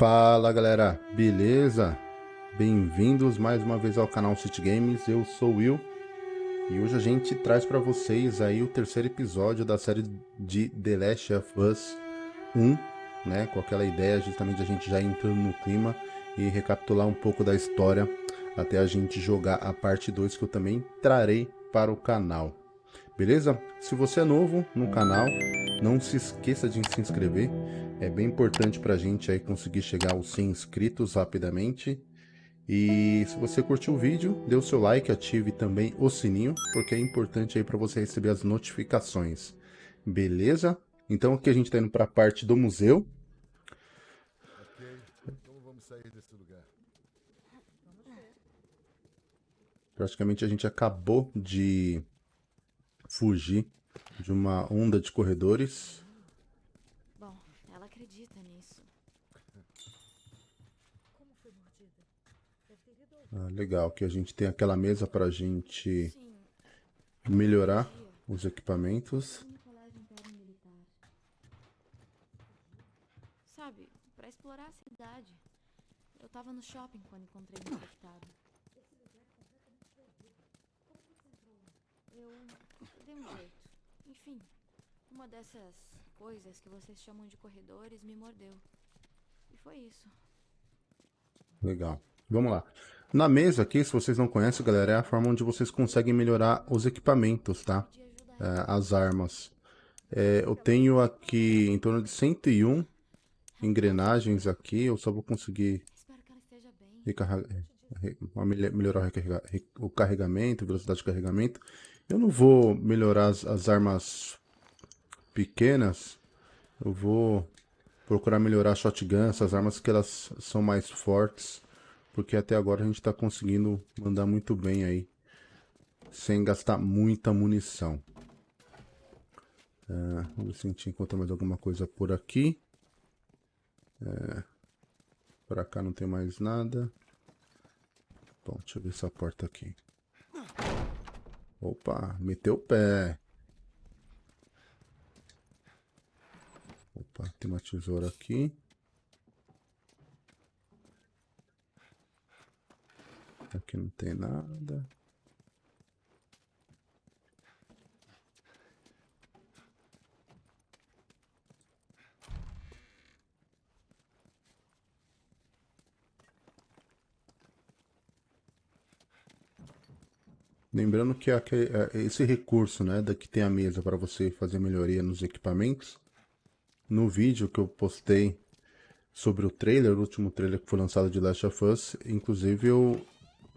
Fala galera, beleza? Bem-vindos mais uma vez ao canal City Games, eu sou o Will e hoje a gente traz para vocês aí o terceiro episódio da série de The Last of Us 1, né? Com aquela ideia justamente a gente já entrando no clima e recapitular um pouco da história até a gente jogar a parte 2 que eu também trarei para o canal. Beleza? Se você é novo no canal, não se esqueça de se inscrever. É bem importante para a gente aí conseguir chegar aos 100 inscritos rapidamente. E se você curtiu o vídeo, dê o seu like, ative também o sininho, porque é importante aí para você receber as notificações. Beleza? Então aqui a gente está indo para a parte do museu. Praticamente a gente acabou de fugir de uma onda de corredores. Bom, ela acredita nisso. Ah, legal, que a gente tem aquela mesa para a gente melhorar os equipamentos. militar. Sabe, pra explorar a cidade. Eu tava no shopping quando encontrei o infectado. Eu dei um jeito. Enfim, uma dessas coisas que vocês chamam de corredores me mordeu. E foi isso. Legal. Vamos lá. Na mesa aqui, se vocês não conhecem, galera, é a forma onde vocês conseguem melhorar os equipamentos, tá? É, as armas. É, eu tenho aqui em torno de 101 engrenagens aqui. Eu só vou conseguir recarregar, re- mele- melhorar o, carregamento, velocidade de carregamento. Eu não vou melhorar as, as armas pequenas. Eu vou procurar melhorar shotgun, essas armas que elas são mais fortes. Porque até agora a gente está conseguindo mandar muito bem aí. Sem gastar muita munição. É, vamos ver se a gente encontra mais alguma coisa por aqui. É, por cá não tem mais nada. Bom, deixa eu ver essa porta aqui. Opa, meteu o pé. Opa, tem uma tesoura aqui. Aqui não tem nada. Lembrando que é, esse recurso, né, da que tem a mesa para você fazer melhoria nos equipamentos, no vídeo que eu postei sobre o trailer, o último trailer que foi lançado de Last of Us, inclusive eu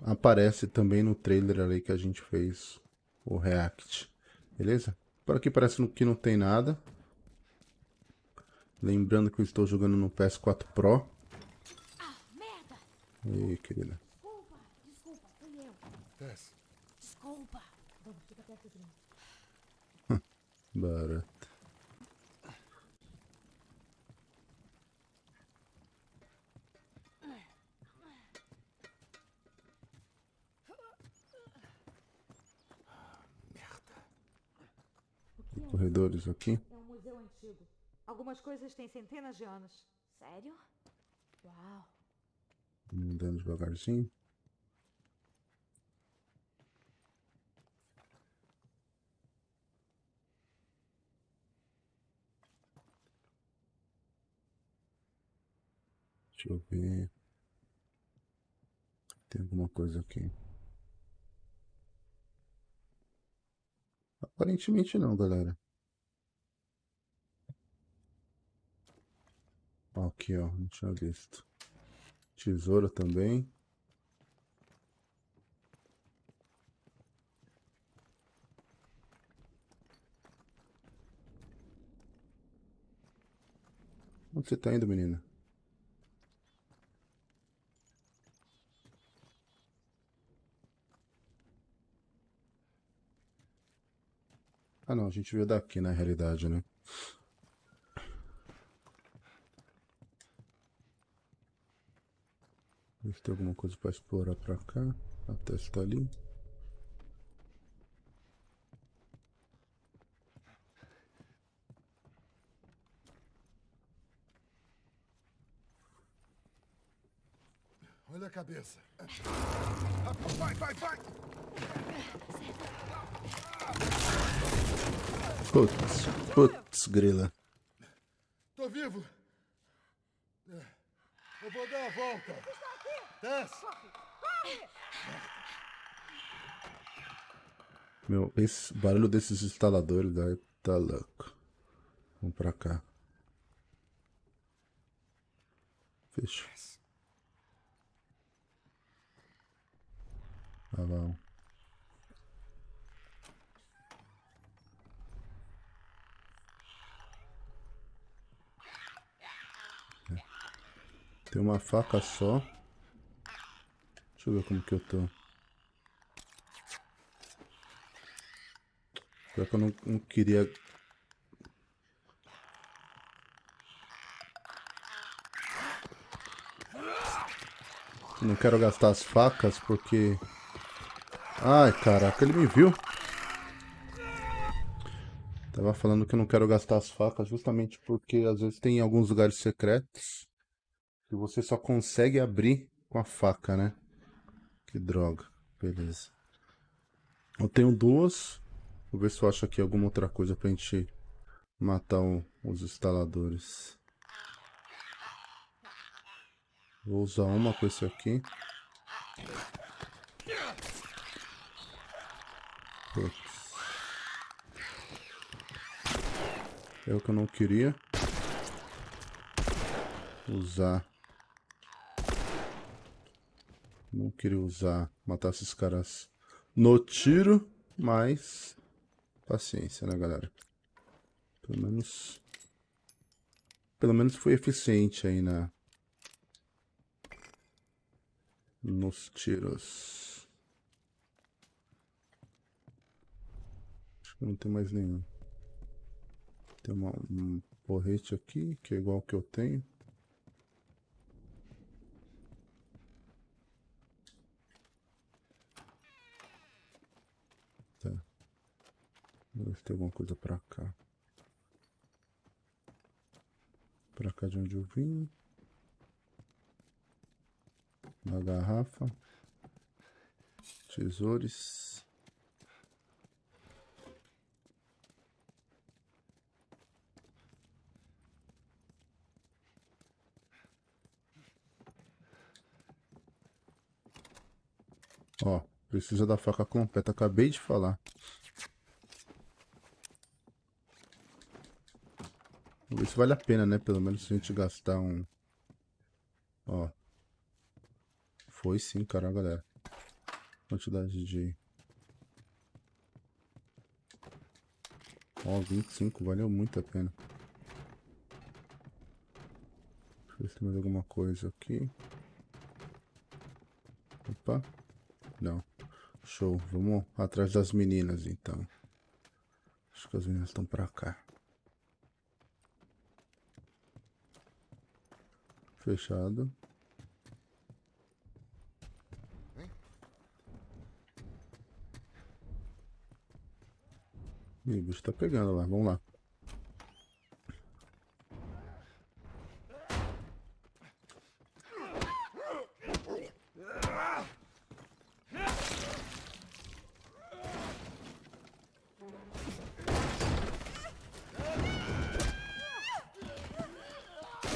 aparece também no trailer ali que a gente fez o react, beleza? Por aqui parece que não tem nada. Lembrando que eu estou jogando no PS4 Pro. Ah, merda! Ih, querida. Desculpa, desculpa, fui eu. Desce. Desculpa. Vamos, fica perto de mim. Corredores aqui. É um museu antigo. Algumas coisas têm centenas de anos. Sério? Uau. Andando devagarzinho. Deixa eu ver. Tem alguma coisa aqui. Aparentemente não, galera. Aqui, ó, não tinha visto. Tesoura também. Onde você tá indo, menina? Ah, não, a gente veio daqui na realidade, né? Ver se tem alguma coisa pra explorar pra cá. A testa ali. na cabeça. Vai, vai, vai! Putz, putz, grila. Tô vivo! Eu vou dar a volta! Meu, esse barulho desses instaladores daí tá louco. Vamos pra cá. Fechou. Ah, lá. Tem uma faca só. Deixa eu ver como que eu tô. Pior que eu não, não queria... Não quero gastar as facas porque... Ai, caraca, ele me viu. Tava falando que eu não quero gastar as facas justamente porque às vezes tem alguns lugares secretos que você só consegue abrir com a faca, né? Que droga. Beleza. Eu tenho duas. Vou ver se eu acho aqui alguma outra coisa pra gente matar os instaladores. Vou usar uma com esse aqui. Putz. É o que eu não queria. Usar. Não queria usar, matar esses caras no tiro, mas paciência, né, galera? Pelo menos pelo menos foi eficiente aí na nos tiros. Acho que não tem mais nenhum. Tem uma, um porrete aqui, que é igual que eu tenho. Se tem alguma coisa pra cá. Pra cá de onde eu vim. Uma garrafa. Tesouros. Ó, precisa da faca completa. Acabei de falar. Se vale a pena, né? Pelo menos se a gente gastar um... Ó. Foi sim, cara, galera. Quantidade de... Ó, 25. Valeu muito a pena. Deixa eu ver se tem mais alguma coisa aqui. Opa. Não. Show. Vamos atrás das meninas, então. Acho que as meninas estão pra cá. Fechado. Ih, o bicho tá pegando lá. Vamos lá.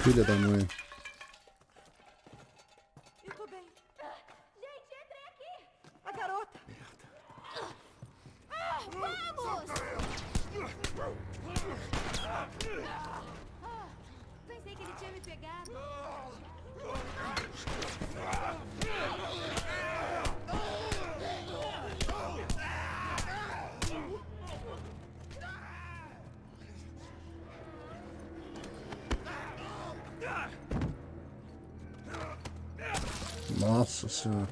Filha da mãe. Eu tô bem. Gente, entrem aqui! A garota! Pensei que ele tinha me pegado. Nossa senhora.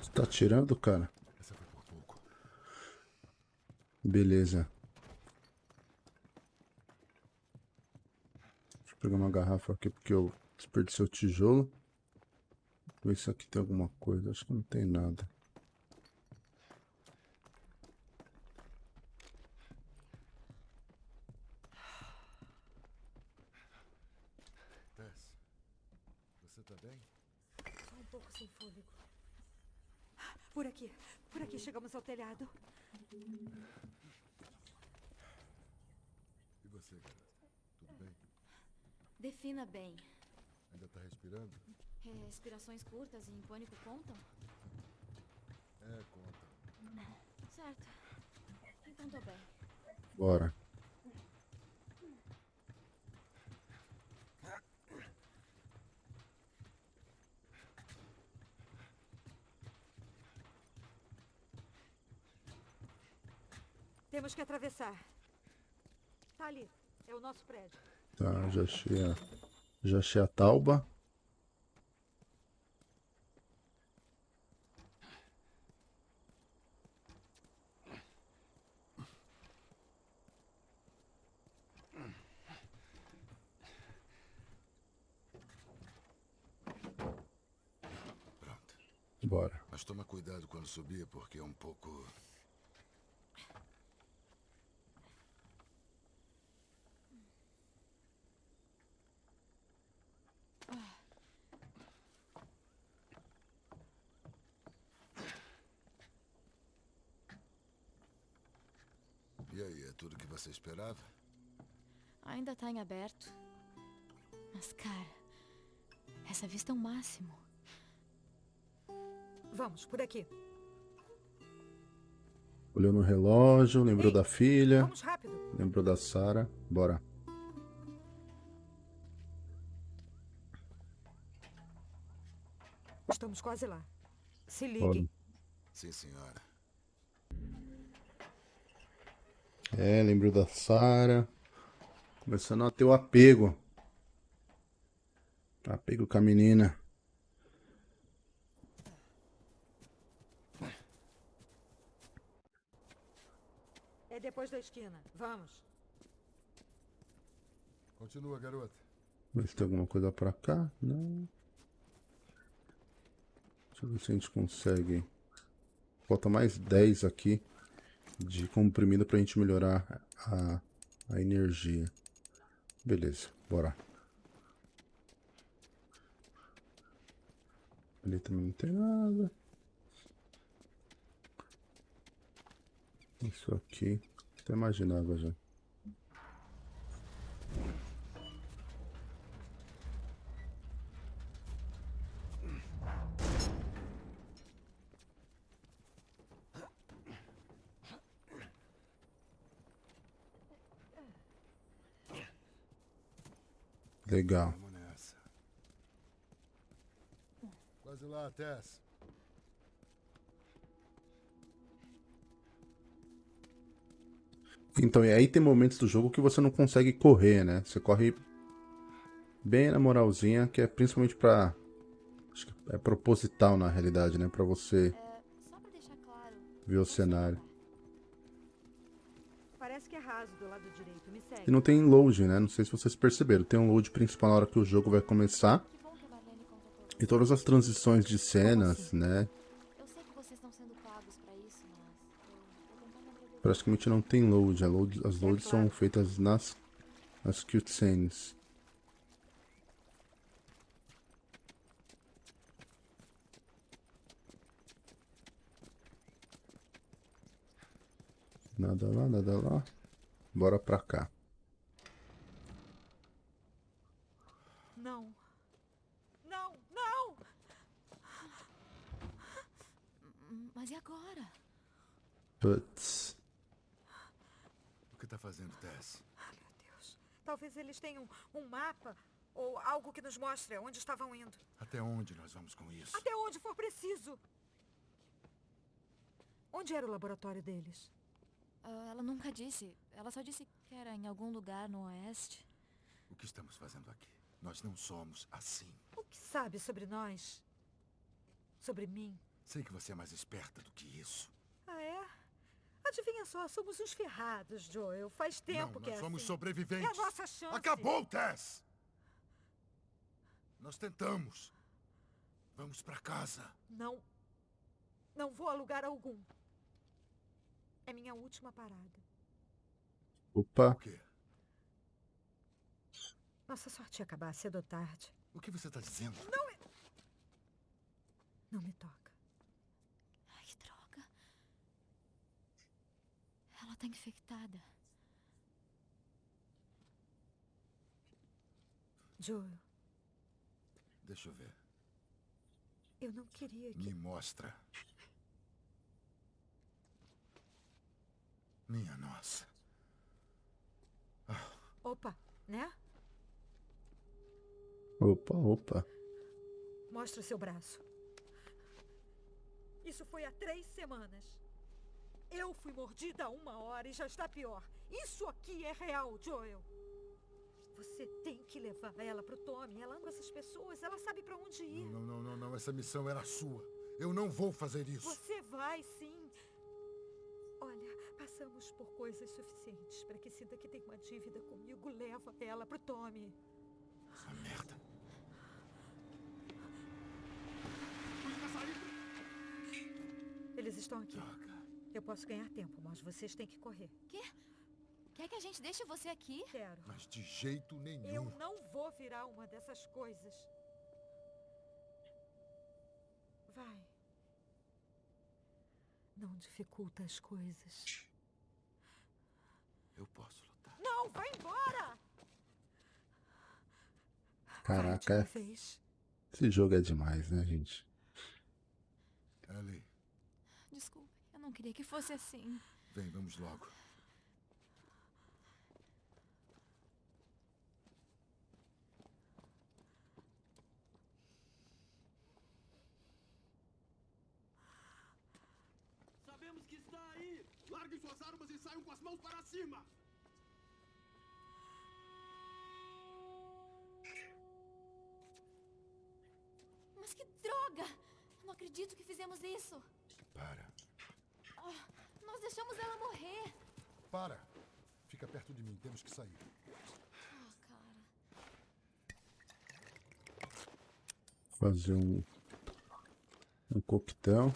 Você tá atirando, cara? Essa foi por pouco. Beleza. Deixa eu pegar uma garrafa aqui porque eu desperdicei o tijolo. Ver se aqui tem alguma coisa. Acho que não tem nada. Tess, você tá bem? Só um pouco sem fôlego. Por aqui, por aqui chegamos ao telhado. E você, garota? Tudo bem? Defina bem. Ainda tá respirando? Respirações curtas e em pânico contam? É, conta. Certo. Então tô bem. Bora. Temos que atravessar. Tá ali, é o nosso prédio. Tá, já achei a, já achei a tauba. Bora. Mas toma cuidado quando subir, porque é um pouco. E aí, é tudo que você esperava? Ainda tá em aberto. Mas, cara, essa vista é o máximo. Vamos, por aqui. Olhou no relógio, lembrou Ei, da filha, Vamos rápido. lembrou da Sarah. Bora. Estamos quase lá. Se Bora. liguem. Sim, senhora. É, lembrou da Sarah. Começando a ter o apego. Apego com a menina. Depois da esquina. Vamos. Continua, garota. Ver se tem alguma coisa pra cá. Não. Deixa eu ver se a gente consegue. Falta mais 10 aqui de comprimido pra gente melhorar a, a energia. Beleza, bora. Ali também não tem nada. Isso aqui. Até imaginava já. Legal. Quase lá, Tess. Então, e aí tem momentos do jogo que você não consegue correr, né? Você corre bem na moralzinha, que é principalmente pra. Acho que é proposital na realidade, né? Pra você É, ver o cenário. Parece que é raso do lado direito. Me segue. E não tem load, né? Não sei se vocês perceberam. Tem um load principal na hora que o jogo vai começar. E todas as transições de cenas, né? Praticamente não tem load. A load- as loads são feitas nas, nas cutscenes. Nada lá, nada lá. Bora pra cá. Não. Não, não! Mas e agora? Putz. O que tá fazendo, Tess? Meu Deus. Talvez eles tenham um mapa ou algo que nos mostre onde estavam indo. Até onde nós vamos com isso? Até onde for preciso. Onde era o laboratório deles? Ah, ela nunca disse. Ela só disse que era em algum lugar no oeste. O que estamos fazendo aqui? Nós não somos assim. O que sabe sobre nós? Sobre mim? Sei que você é mais esperta do que isso. É? Adivinha só, somos uns ferrados, Joel. Faz tempo não, que nós é somos assim. sobreviventes. É a nossa chance. Acabou, Tess! Nós tentamos. Vamos pra casa. Não. Não vou a lugar algum. É minha última parada. Opa, O quê? Nossa sorte ia acabar cedo ou tarde. O que você tá dizendo? Não me toca. Ai, que droga. Ela tá infectada. Joel, Deixa eu ver. eu não queria que. Me mostra. Minha nossa. Opa, né? opa, opa. Mostra seu braço. Isso foi há três semanas. Eu fui mordida há uma hora e já está pior. Isso aqui é real, Joel. Você tem que levar ela pro Tommy. Ela ama essas pessoas. Ela sabe pra onde ir. Não, não, não, não. Essa missão era sua. Eu não vou fazer isso. Você vai sim. Olha, passamos por coisas suficientes para que sinta que tem uma dívida comigo. Leva ela pro Tommy. Essa merda. Eles estão aqui. Droga. Eu posso ganhar tempo, mas vocês têm que correr. Quer que a gente deixe você aqui? Quero. Mas de jeito nenhum. Eu não vou virar uma dessas coisas. Vai. Não dificulta as coisas. Eu posso lutar. Não, vai embora! Caraca, vez. esse jogo é demais, né, gente? Ellie, não queria que fosse assim. vem, vamos logo. Sabemos que está aí! Larguem suas armas e saiam com as mãos para cima! Mas que droga! Não acredito que fizemos isso. Para. Nós deixamos ela morrer. Para. Fica perto de mim. Temos que sair. Ah, cara. Fazer um, um coquetel.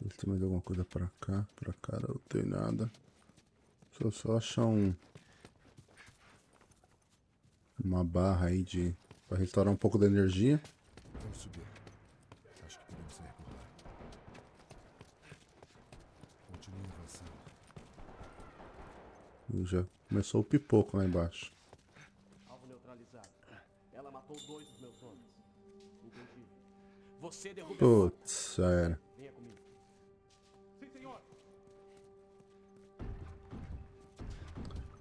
Ver se tem mais alguma coisa pra cá. Pra cá não tem nada. Deixa eu só achar um. Uma barra aí de. Pra restaurar um pouco da energia. Vamos subir. Acho que podemos sair por lá. Continue avançando. E já começou o pipoco lá embaixo. Alvo neutralizado. Ela matou dois dos meus homens. Entendi. Você derruba ela. Putz, já era. Venha comigo. Sim, senhor.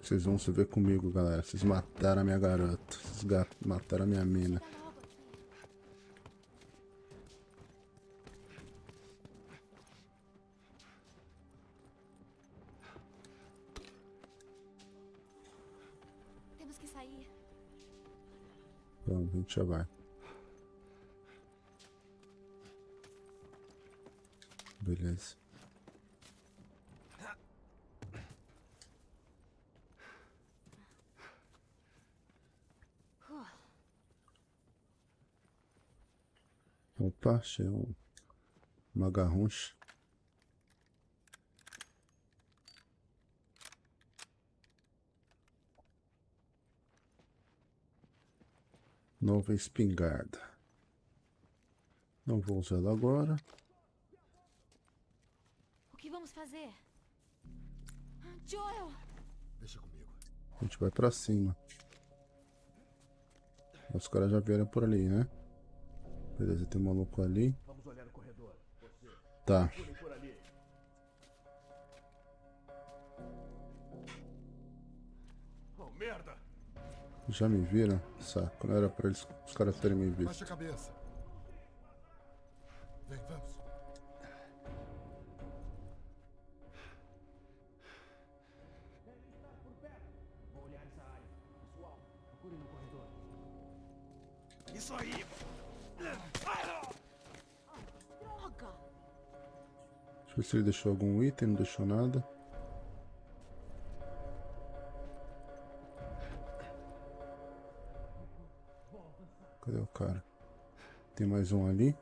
Vocês vão se ver comigo, galera. Vocês mataram a minha garota. Vocês mataram a minha mina. A gente já vai. Beleza. Opa, achei um, uma garroncha. Nova espingarda. Não vou usar ela agora. O que vamos fazer? Ah, Joel! Deixa comigo. A gente vai pra cima. Os caras já vieram por ali, né? Beleza, tem um maluco ali. Vamos olhar o corredor. Você, Tá. Já me viram? Saco, não era pra eles, os caras terem me visto. Baixa a cabeça. Vem, vamos. Vou olhar essa área. Pessoal, procurem no corredor. Isso aí! Droga! Deixa eu ver se ele deixou algum item, não deixou nada. Tem mais um ali.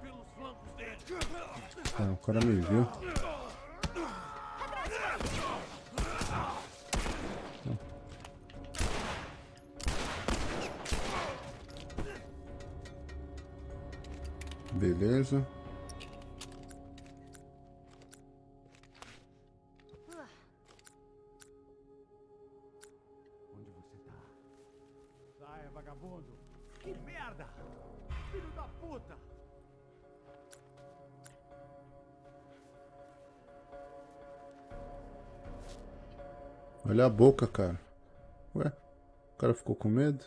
Pelos flancos dele. Ah, o cara me viu. Olha a boca, cara. Ué, o cara ficou com medo?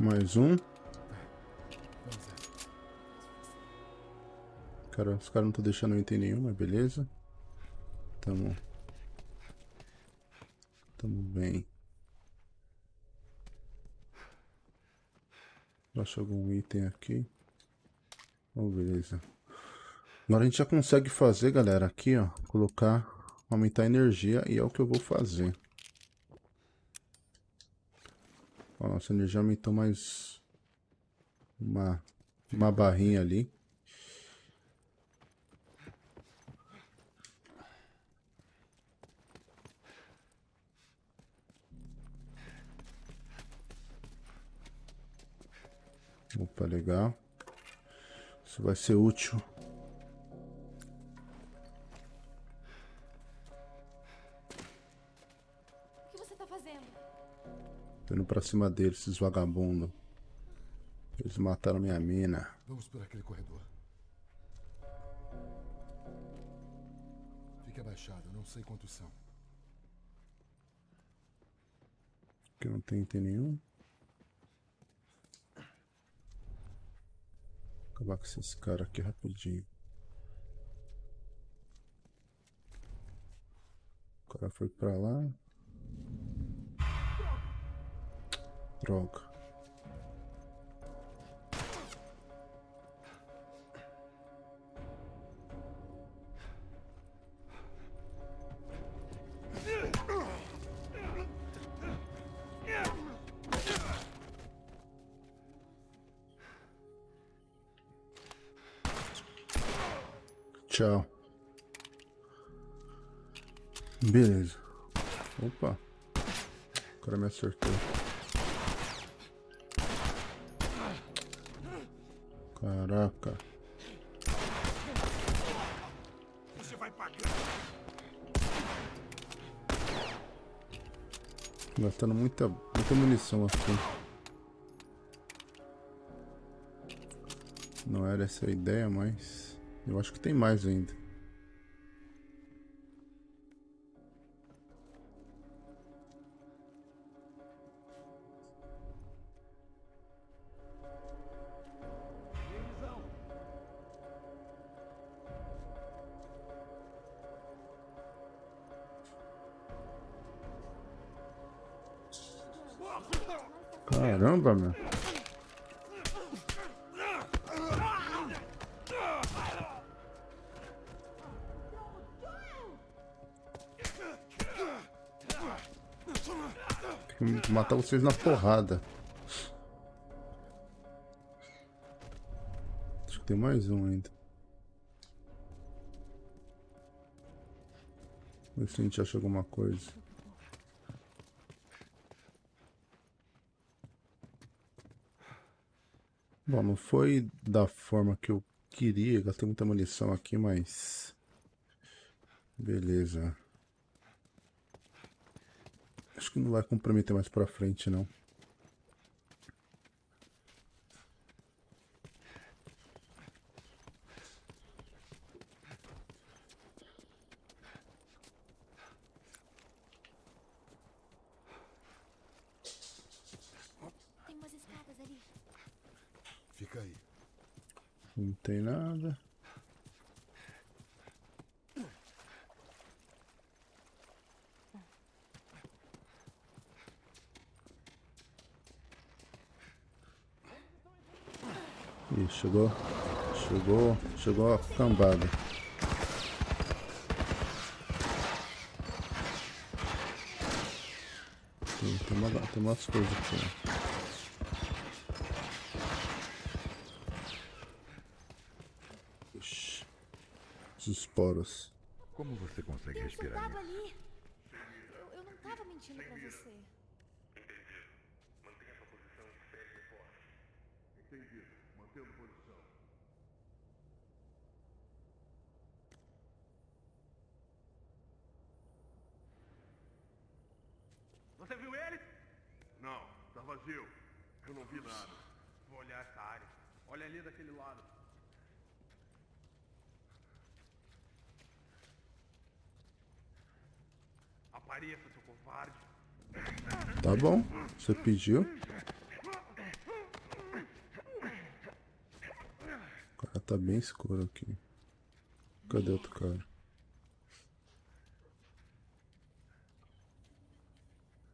Mais um. Cara, os caras não estão deixando eu item nenhum, mas beleza. Tamo. Tamo bem. Acho algum item aqui. Oh, beleza. Agora a gente já consegue fazer, galera, aqui, ó. Colocar, aumentar a energia e é o que eu vou fazer. Ó, nossa energia aumentou mais uma, uma barrinha ali. Opa, legal. Isso vai ser útil. O que você tá fazendo? Tô indo pra cima deles, esses vagabundos. Eles mataram minha mina. Vamos por aquele corredor. Fique abaixado, não sei quantos são. Aqui não tem item nenhum. Acabar com esses caras aqui rapidinho. O cara foi pra lá. Droga. Acertou. Caraca. Você vai pagar. Gastando muita, muita munição aqui. Não era essa a ideia, mas... Eu acho que tem mais ainda. Caramba, meu. Matar vocês na porrada. Acho que tem mais um ainda. Vamos ver se a gente acha alguma coisa. Bom, não foi da forma que eu queria, gastei muita munição aqui, mas... Beleza. Acho que não vai comprometer mais pra frente, não. Tem umas escadas ali. Fica aí. Não tem nada. Ih, chegou. Chegou. Chegou a cambada. Tem, tem, uma, tem umas coisas aqui. Os esporos. Como você consegue Eu respirar tava nisso? ali. Eu, eu não tava mentindo pra você. Entendi. Mantendo posição. Você viu ele? Não, tá vazio. Eu não vi nada. Vou olhar essa área. Olha ali daquele lado. Apareça, seu covarde. Tá bom. Você pediu. O cara tá bem escuro aqui. Cadê outro cara?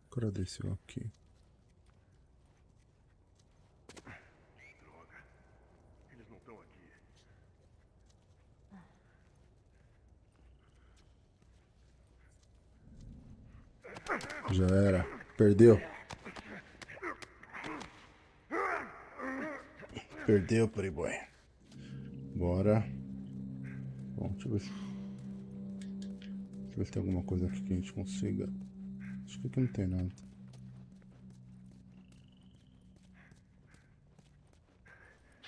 O cara desceu aqui. Droga. Eles não estão aqui. Já era. Perdeu. Perdeu, Playboy. Bora. Bom, deixa eu ver se. Deixa eu ver se tem alguma coisa aqui que a gente consiga. Acho que aqui não tem nada.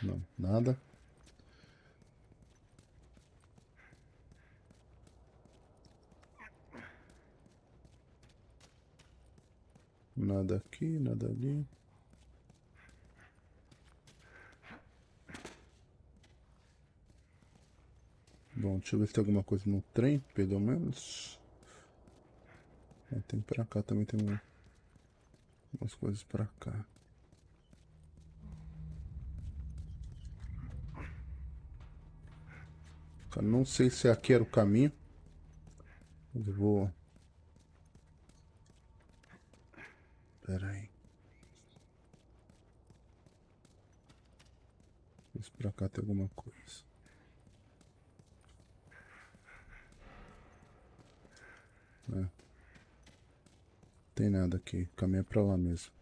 Não, nada. Nada aqui, nada ali. Bom, deixa eu ver se tem alguma coisa no trem, pelo menos. É, tem pra cá também, tem um- umas coisas pra cá. Cara, não sei se aqui era o caminho. Mas eu vou. Pera aí. Vê se pra cá tem alguma coisa. É. Tem nada aqui. Caminha pra lá mesmo.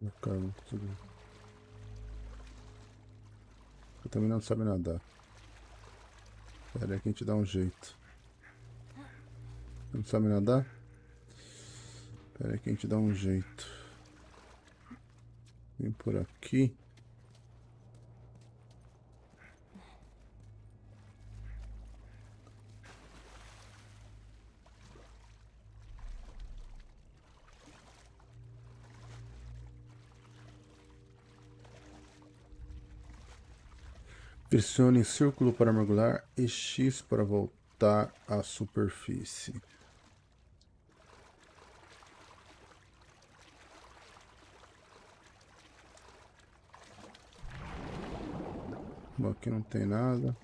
Meu cara, não consigo. Eu também não sabe nadar. Pera aí que a gente dá um jeito. Não sabe nadar? Pera aí que a gente dá um jeito. Vem por aqui. Pressione círculo para mergulhar e X para voltar à superfície. Bom, aqui não tem nada.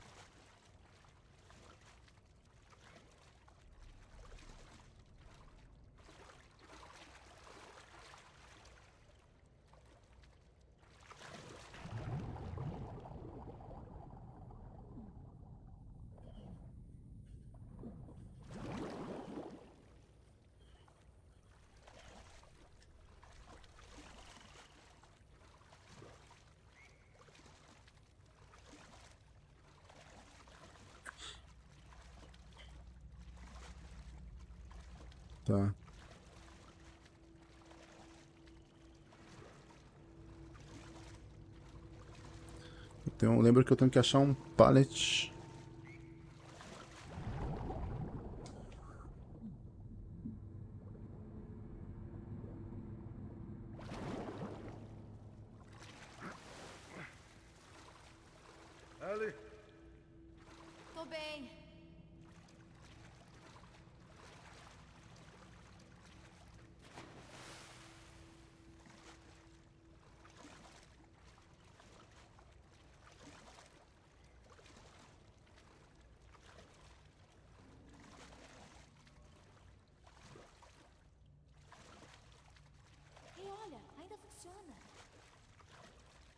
Tá. Lembra que eu tenho que achar um pallet. Ellie, funciona.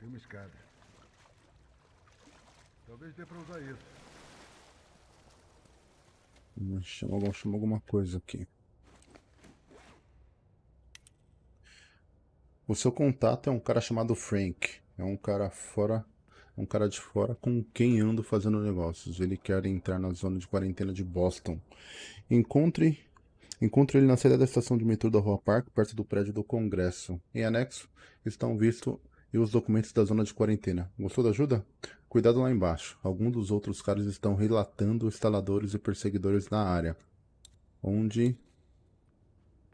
Tem uma escada. Talvez dê pra usar isso. Hum, Chama, chama alguma coisa aqui. O seu contato é um cara chamado Frank. É um cara fora, um cara de fora com quem ando fazendo negócios. Ele quer entrar na zona de quarentena de Boston. Encontre, encontre ele na saída da estação de metrô da Rua Park, perto do prédio do Congresso. Em anexo estão visto e os documentos da zona de quarentena. Gostou da ajuda? Cuidado lá embaixo. Alguns dos outros caras estão relatando instaladores e perseguidores na área. Onde?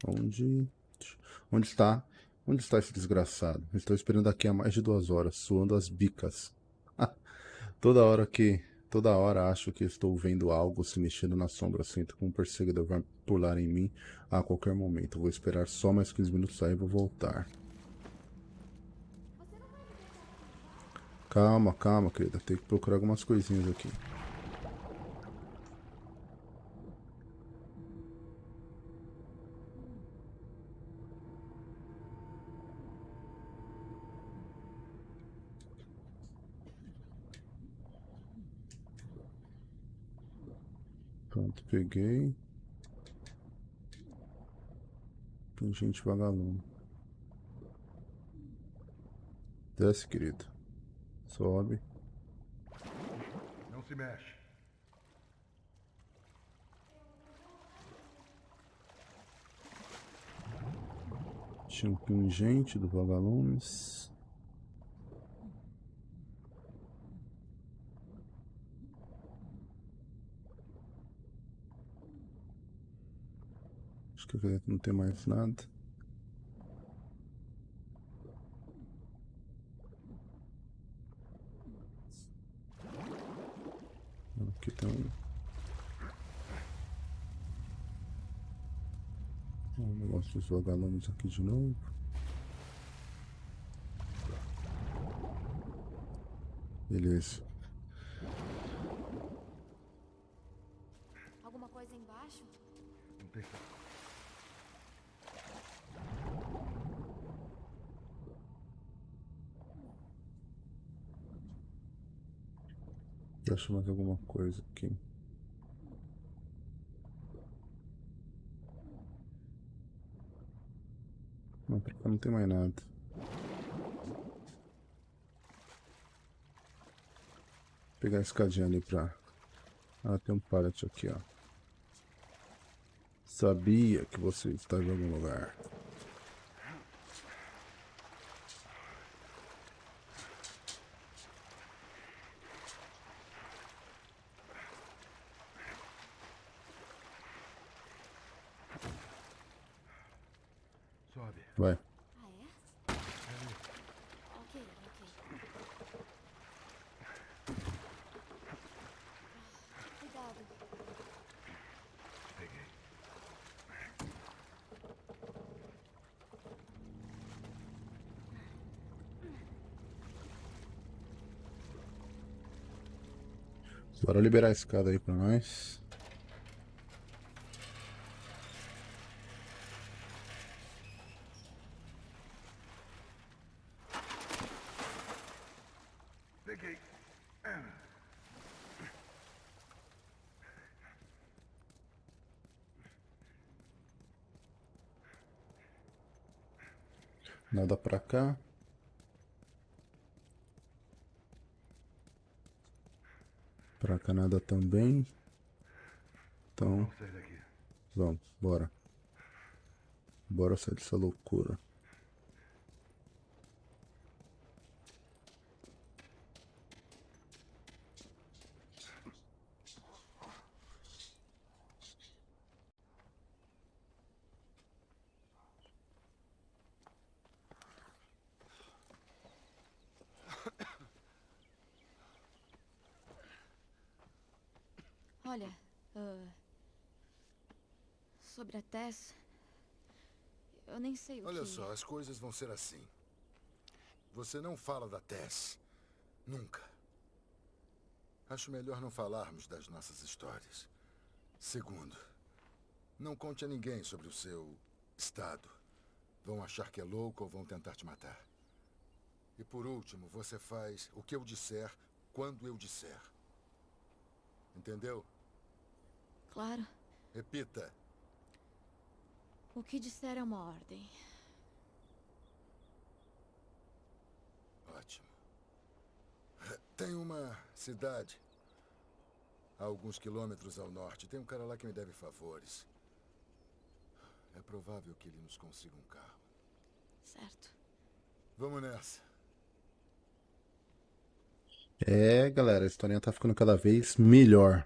Onde? Onde está? Onde está esse desgraçado? Estou esperando aqui há mais de duas horas, suando as bicas. toda hora que. Toda hora acho que estou vendo algo se mexendo na sombra. Sinto que um perseguidor vai pular em mim a qualquer momento. Vou esperar só mais 15 minutos aí e vou voltar. Calma, calma, querida. Tem que procurar algumas coisinhas aqui. Pronto, peguei. Tem gente vagalume. Desce, querido. Sobe. Não se mexe. Tinha um pingente do vagalumes. Acho que não tem mais nada. Um. Um negócio dos vagalumes aqui de novo. Beleza. Alguma coisa embaixo? Não tem. Deixa mais alguma coisa aqui. Não, não tem mais nada. Vou pegar a escadinha ali pra. Ah, tem um pallet aqui, ó. Sabia que você estava em algum lugar. Sobe. Vai. Ah, é? Ok, ok. Cuidado. Peguei. Bora liberar a escada aí pra nós. Nada pra cá. Pra cá nada também. Então, Vamos bora. Bora sair dessa loucura. Olha, ah, sobre a Tess, eu nem sei o Olha que... só, as coisas vão ser assim. Você não fala da Tess. Nunca. Acho melhor não falarmos das nossas histórias. Segundo, não conte a ninguém sobre o seu estado. Vão achar que é louco ou vão tentar te matar. E por último, você faz o que eu disser quando eu disser. Entendeu? Claro. Repita. O que disser é uma ordem. Ótimo. Tem uma cidade a alguns quilômetros ao norte. Tem um cara lá que me deve favores. É provável que ele nos consiga um carro. Certo. Vamos nessa. É, galera, a historinha tá ficando cada vez melhor.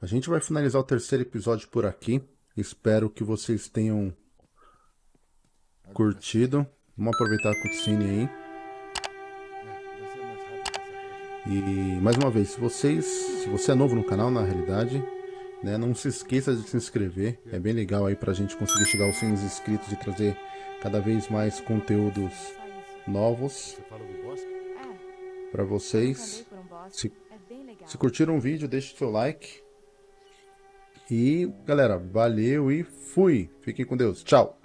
A gente vai finalizar o terceiro episódio por aqui. Espero que vocês tenham curtido. Vamos aproveitar a cutscene aí. E mais uma vez, se vocês, se você é novo no canal, na realidade, né, não se esqueça de se inscrever. É bem legal aí pra gente conseguir chegar aos 100 inscritos e trazer cada vez mais conteúdos novos? É, pra eu vocês. um. Se- É. Se curtiram o vídeo, deixe seu like. E galera, valeu e fui. Fiquem com Deus. Tchau.